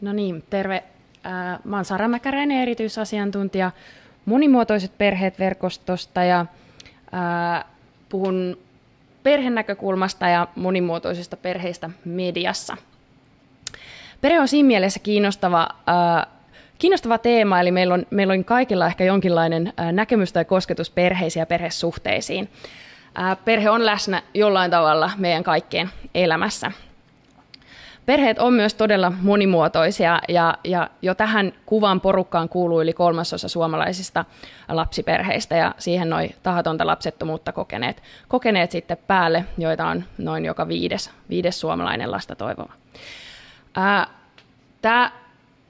No niin, terve. Mä oon Sara Mäkäräinen, erityisasiantuntija monimuotoiset perheet verkostosta ja puhun perhenäkökulmasta ja monimuotoisista perheistä mediassa. Perhe on siinä mielessä kiinnostava, äh, kiinnostava teema, eli meillä on, meillä on kaikilla ehkä jonkinlainen äh, näkemys tai kosketus perheisiin ja perhesuhteisiin. Äh, perhe on läsnä jollain tavalla meidän kaikkien elämässä. Perheet on myös todella monimuotoisia ja, ja jo tähän kuvan porukkaan kuuluu yli kolmasosa suomalaisista lapsiperheistä ja siihen noin tahatonta lapsettomuutta kokeneet, kokeneet sitten päälle, joita on noin joka viides, viides suomalainen lasta toivova. Tämä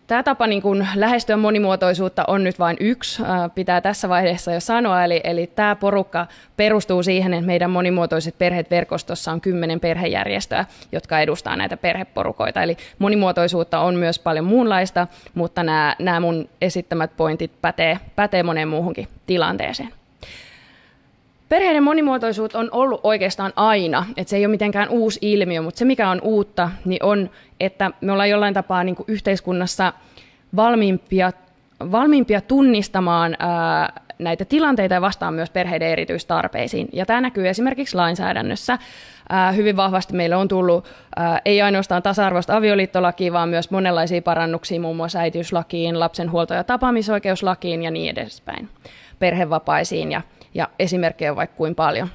Tämä tapa niin kuin lähestyä monimuotoisuutta on nyt vain yksi, pitää tässä vaiheessa jo sanoa, eli, eli tämä porukka perustuu siihen, että meidän monimuotoiset perheet verkostossa on kymmenen perhejärjestöä, jotka edustaa näitä perheporukoita. Eli monimuotoisuutta on myös paljon muunlaista, mutta nämä, nämä mun esittämät pointit pätee, pätee moneen muuhunkin tilanteeseen. Perheiden monimuotoisuus on ollut oikeastaan aina, että se ei ole mitenkään uusi ilmiö, mutta se mikä on uutta, niin on, että me ollaan jollain tapaa niin kuin yhteiskunnassa valmiimpia, valmiimpia tunnistamaan ää, näitä tilanteita ja vastaan myös perheiden erityistarpeisiin. Ja tämä näkyy esimerkiksi lainsäädännössä. Ää, hyvin vahvasti meille on tullut ei ainoastaan tasa-arvoista avioliittolakia, vaan myös monenlaisia parannuksia muun muassa äitiyslakiin, lapsen huolto- ja tapaamisoikeuslakiin ja niin edespäin, perhevapaisiin ja ja esimerkkejä on vaikka kuin paljon.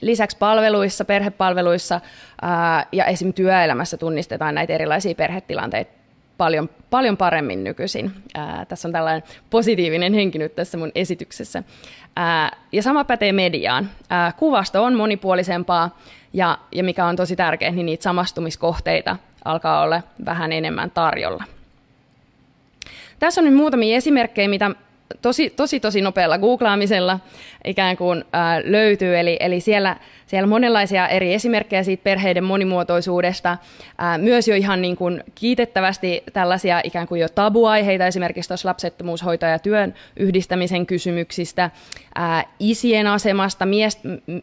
Lisäksi palveluissa, perhepalveluissa ää, ja esim. työelämässä tunnistetaan näitä erilaisia perhetilanteita paljon, paljon paremmin nykyisin. Ää, tässä on tällainen positiivinen henki nyt tässä mun esityksessä. Ää, ja sama pätee mediaan. Ää, kuvasto on monipuolisempaa ja, ja mikä on tosi tärkeää, niin niitä samastumiskohteita alkaa olla vähän enemmän tarjolla. Tässä on nyt muutamia esimerkkejä, mitä tosi, tosi, tosi nopealla googlaamisella ikään kuin ää, löytyy. Eli, eli siellä, siellä monenlaisia eri esimerkkejä siitä perheiden monimuotoisuudesta. Ää, myös jo ihan niin kuin kiitettävästi tällaisia ikään kuin jo tabuaiheita, esimerkiksi tuossa lapsettomuushoito- ja työn yhdistämisen kysymyksistä, ää, isien asemasta, mies,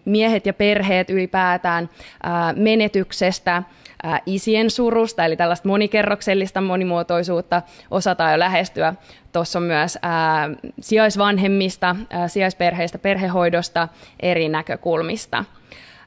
miehet ja perheet ylipäätään, ää, menetyksestä, ää, isien surusta, eli tällaista monikerroksellista monimuotoisuutta osataan jo lähestyä. Tuossa on myös ää, sijaisvanhemmista, ää, sijaisperheistä, perhehoidosta eri näkökulmista.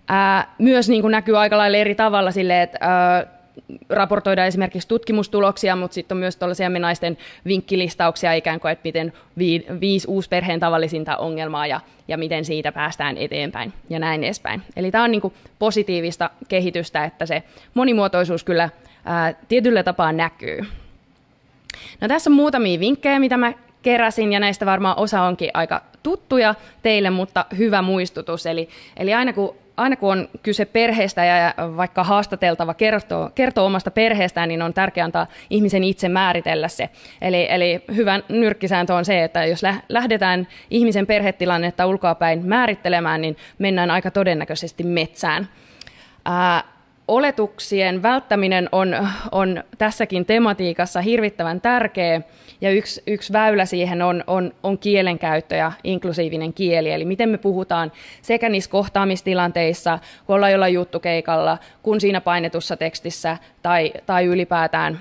Ää, myös niin kuin näkyy aika lailla eri tavalla sille, että ää, raportoidaan esimerkiksi tutkimustuloksia, mutta sitten on myös tuollaisia naisten vinkkilistauksia ikään kuin, että miten vi, viisi uusperheen tavallisinta ongelmaa ja, ja miten siitä päästään eteenpäin ja näin edespäin. Eli tämä on niin kuin positiivista kehitystä, että se monimuotoisuus kyllä ää, tietyllä tapaa näkyy. No tässä on muutamia vinkkejä, mitä mä keräsin, ja näistä varmaan osa onkin aika tuttuja teille, mutta hyvä muistutus. Eli, eli aina kun aina kun on kyse perheestä ja vaikka haastateltava kertoo, kertoo omasta perheestään, niin on tärkeää antaa ihmisen itse määritellä se. Eli, eli hyvä nyrkkisääntö on se, että jos lähdetään ihmisen perhetilannetta ulkoapäin määrittelemään, niin mennään aika todennäköisesti metsään. Ää, oletuksien välttäminen on, on tässäkin tematiikassa hirvittävän tärkeä, ja yksi, yksi väylä siihen on, on, on kielenkäyttö ja inklusiivinen kieli, eli miten me puhutaan sekä niissä kohtaamistilanteissa, kun ollaan jollain juttukeikalla, kun siinä painetussa tekstissä, tai, tai ylipäätään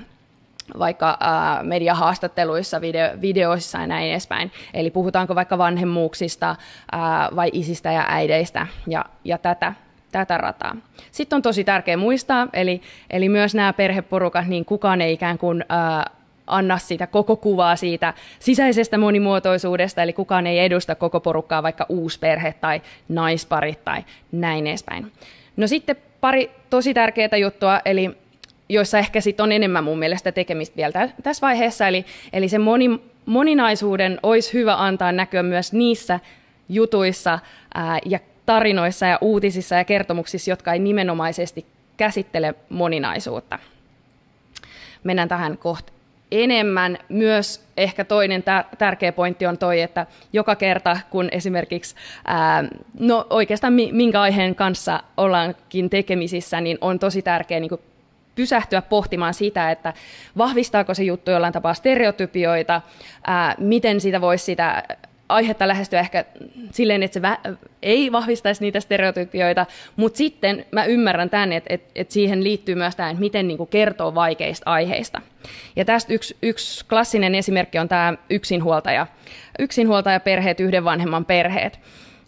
vaikka ää, mediahaastatteluissa, video, videoissa ja näin edespäin. Eli puhutaanko vaikka vanhemmuuksista ää, vai isistä ja äideistä ja, ja tätä tätä rataa. Sitten on tosi tärkeää muistaa, eli, eli myös nämä perheporukat, niin kukaan ei ikään kuin ää, anna sitä koko kuvaa siitä sisäisestä monimuotoisuudesta, eli kukaan ei edusta koko porukkaa, vaikka uusperhe tai naisparit tai näin edespäin. No sitten pari tosi tärkeää juttua, eli joissa ehkä sit on enemmän mun mielestä tekemistä vielä tässä vaiheessa, eli, eli se moni, moninaisuuden olisi hyvä antaa näkyä myös niissä jutuissa ää, ja tarinoissa ja uutisissa ja kertomuksissa, jotka ei nimenomaisesti käsittele moninaisuutta. Mennään tähän kohta enemmän. Myös ehkä toinen tärkeä pointti on toi, että joka kerta kun esimerkiksi, ää, no oikeastaan minkä aiheen kanssa ollaankin tekemisissä, niin on tosi tärkeää niin pysähtyä pohtimaan sitä, että vahvistaako se juttu jollain tapaa stereotypioita, ää, miten sitä voisi sitä aihetta lähestyä ehkä silleen, että se vä- ei vahvistaisi niitä stereotypioita, mutta sitten mä ymmärrän tämän, että, että, että siihen liittyy myös tämä, että miten niin kuin kertoo vaikeista aiheista. Ja tästä yksi, yksi klassinen esimerkki on tämä yksinhuoltaja, yksinhuoltajaperheet, yhden vanhemman perheet.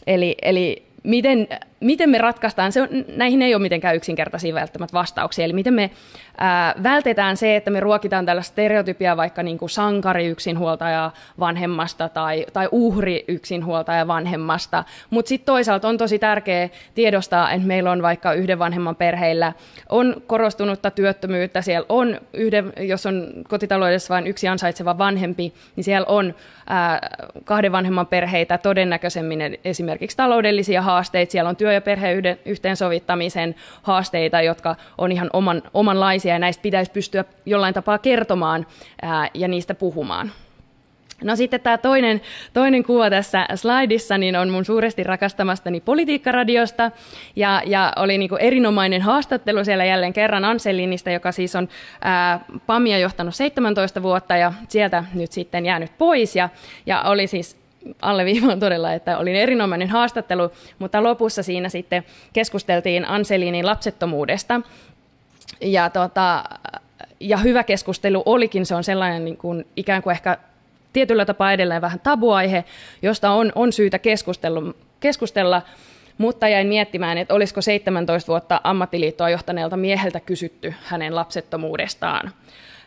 Eli, eli miten, miten me ratkaistaan, se on, näihin ei ole mitenkään yksinkertaisia välttämättä vastauksia, eli miten me ää, vältetään se, että me ruokitaan tällaista stereotypia vaikka niin kuin sankari yksinhuoltaja vanhemmasta tai, tai uhri yksinhuoltaja vanhemmasta, mutta sitten toisaalta on tosi tärkeää tiedostaa, että meillä on vaikka yhden vanhemman perheillä on korostunutta työttömyyttä, siellä on yhden, jos on kotitaloudessa vain yksi ansaitseva vanhempi, niin siellä on ää, kahden vanhemman perheitä. Todennäköisemmin esimerkiksi taloudellisia haasteita, siellä on työ- ja perheen yhteensovittamisen haasteita, jotka on ihan oman, omanlaisia, ja näistä pitäisi pystyä jollain tapaa kertomaan ää, ja niistä puhumaan. No sitten tämä toinen, toinen kuva tässä slaidissa niin on mun suuresti rakastamastani politiikkaradiosta ja, ja oli niin erinomainen haastattelu siellä jälleen kerran Anselinista, joka siis on ää, PAMia johtanut 17 vuotta ja sieltä nyt sitten jäänyt pois ja, ja oli siis alleviivaan todella, että oli erinomainen haastattelu, mutta lopussa siinä sitten keskusteltiin Anselinin lapsettomuudesta. Ja, tota, ja hyvä keskustelu olikin, se on sellainen niin kuin, ikään kuin ehkä tietyllä tapaa edelleen vähän tabuaihe, josta on, on syytä keskustella, keskustella, mutta jäin miettimään, että olisiko 17 vuotta ammattiliittoa johtaneelta mieheltä kysytty hänen lapsettomuudestaan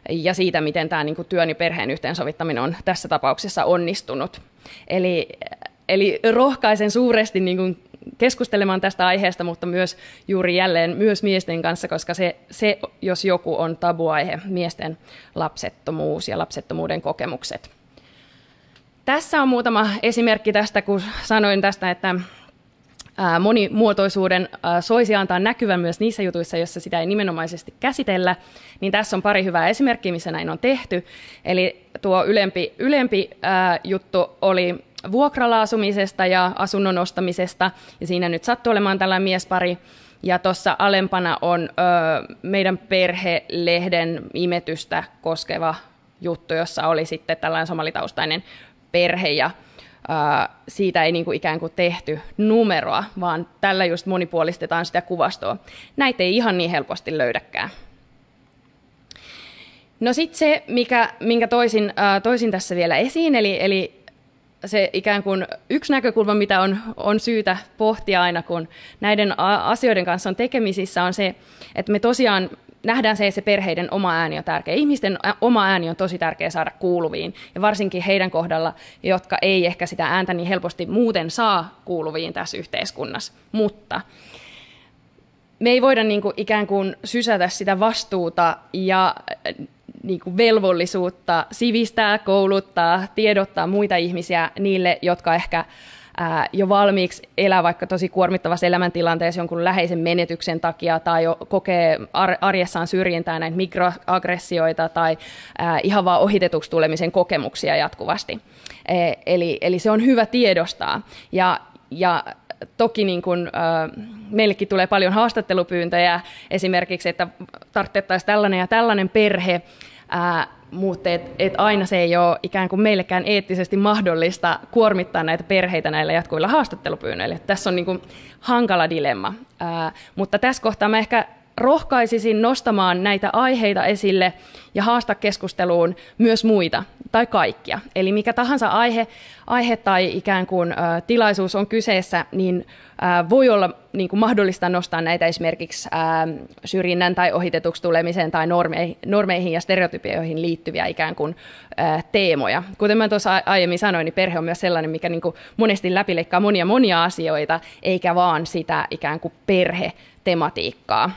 ja siitä, miten tämä niin kuin työn ja perheen yhteensovittaminen on tässä tapauksessa onnistunut. Eli, eli rohkaisen suuresti niin kuin keskustelemaan tästä aiheesta, mutta myös juuri jälleen myös miesten kanssa, koska se, se jos joku on tabuaihe, miesten lapsettomuus ja lapsettomuuden kokemukset. Tässä on muutama esimerkki tästä, kun sanoin tästä, että monimuotoisuuden soisi antaa näkyvän myös niissä jutuissa, joissa sitä ei nimenomaisesti käsitellä, niin tässä on pari hyvää esimerkkiä, missä näin on tehty. Eli tuo ylempi, ylempi juttu oli vuokralaasumisesta ja asunnon ostamisesta, ja siinä nyt sattuu olemaan tällainen miespari, ja tuossa alempana on ö, meidän perhelehden imetystä koskeva juttu, jossa oli sitten tällainen somalitaustainen perhe, ja siitä ei niin kuin ikään kuin tehty numeroa, vaan tällä just monipuolistetaan sitä kuvastoa. Näitä ei ihan niin helposti löydäkään. No sitten se, mikä, minkä toisin, äh, toisin tässä vielä esiin, eli, eli se ikään kuin yksi näkökulma, mitä on, on syytä pohtia aina, kun näiden asioiden kanssa on tekemisissä, on se, että me tosiaan nähdään se, että se perheiden oma ääni on tärkeä. Ihmisten oma ääni on tosi tärkeä saada kuuluviin, ja varsinkin heidän kohdalla, jotka ei ehkä sitä ääntä niin helposti muuten saa kuuluviin tässä yhteiskunnassa. Mutta me ei voida niin kuin ikään kuin sysätä sitä vastuuta ja niin kuin velvollisuutta sivistää, kouluttaa, tiedottaa muita ihmisiä niille, jotka ehkä ää, jo valmiiksi elää vaikka tosi kuormittavassa elämäntilanteessa jonkun läheisen menetyksen takia tai jo kokee ar- arjessaan syrjintää näitä mikroaggressioita tai ää, ihan vaan ohitetuksi tulemisen kokemuksia jatkuvasti. E- eli, eli se on hyvä tiedostaa. Ja, ja toki niin kun, äh, meillekin tulee paljon haastattelupyyntöjä esimerkiksi, että tarvittaisiin tällainen ja tällainen perhe, äh, mutta et, et aina se ei ole ikään kuin meillekään eettisesti mahdollista kuormittaa näitä perheitä näillä jatkuvilla haastattelupyynnöillä. Tässä on niin kuin hankala dilemma. Ää, mutta tässä kohtaa mä ehkä rohkaisisin nostamaan näitä aiheita esille ja haasta keskusteluun myös muita tai kaikkia. Eli mikä tahansa aihe, aihe tai ikään kuin ä, tilaisuus on kyseessä, niin ä, voi olla niin kuin mahdollista nostaa näitä esimerkiksi ä, syrjinnän tai ohitetuksi tulemiseen tai normeihin, normeihin ja stereotypioihin liittyviä ikään kuin ä, teemoja. Kuten mä tuossa aiemmin sanoin, niin perhe on myös sellainen, mikä niin kuin monesti läpileikkaa monia monia asioita, eikä vaan sitä ikään kuin perhetematiikkaa.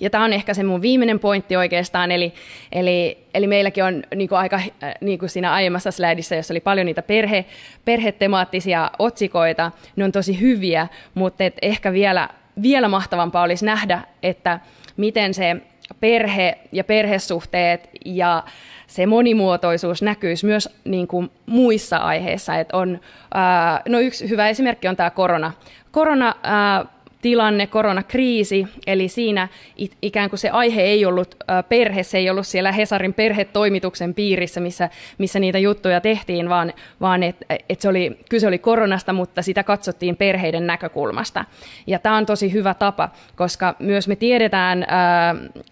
Ja tämä on ehkä se mun viimeinen pointti oikeastaan, eli, eli, eli meilläkin on niin kuin aika äh, niin kuin siinä aiemmassa slaidissa, jossa oli paljon niitä perhe, perhetemaattisia otsikoita, ne on tosi hyviä, mutta et ehkä vielä, vielä mahtavampaa olisi nähdä, että miten se perhe ja perhesuhteet ja se monimuotoisuus näkyisi myös niin kuin muissa aiheissa. Et on, ää, no yksi hyvä esimerkki on tämä korona. Korona ää, tilanne, koronakriisi, eli siinä ikään kuin se aihe ei ollut perhe, se ei ollut siellä Hesarin perhetoimituksen piirissä, missä, missä niitä juttuja tehtiin, vaan, vaan että et se oli, kyse oli koronasta, mutta sitä katsottiin perheiden näkökulmasta. Ja tämä on tosi hyvä tapa, koska myös me tiedetään,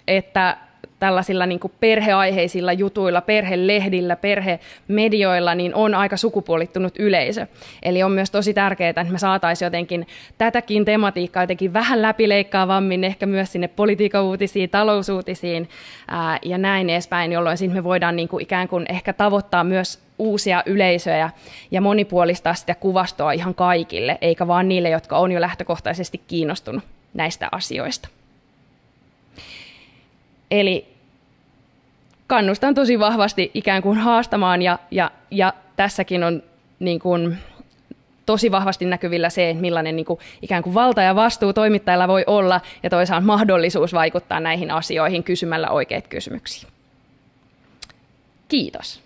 että tällaisilla niin perheaiheisilla jutuilla, perhelehdillä, perhemedioilla, niin on aika sukupuolittunut yleisö. Eli on myös tosi tärkeää, että me saataisiin jotenkin tätäkin tematiikkaa jotenkin vähän läpileikkaavammin, ehkä myös sinne politiikauutisiin, talousuutisiin ää, ja näin edespäin, jolloin me voidaan niin kuin ikään kuin ehkä tavoittaa myös uusia yleisöjä ja monipuolistaa sitä kuvastoa ihan kaikille, eikä vaan niille, jotka on jo lähtökohtaisesti kiinnostunut näistä asioista. Eli kannustan tosi vahvasti ikään kuin haastamaan ja, ja, ja tässäkin on niin kuin, tosi vahvasti näkyvillä se, että millainen niin kuin, ikään kuin valta ja vastuu toimittajilla voi olla ja toisaalta mahdollisuus vaikuttaa näihin asioihin kysymällä oikeita kysymyksiä. Kiitos.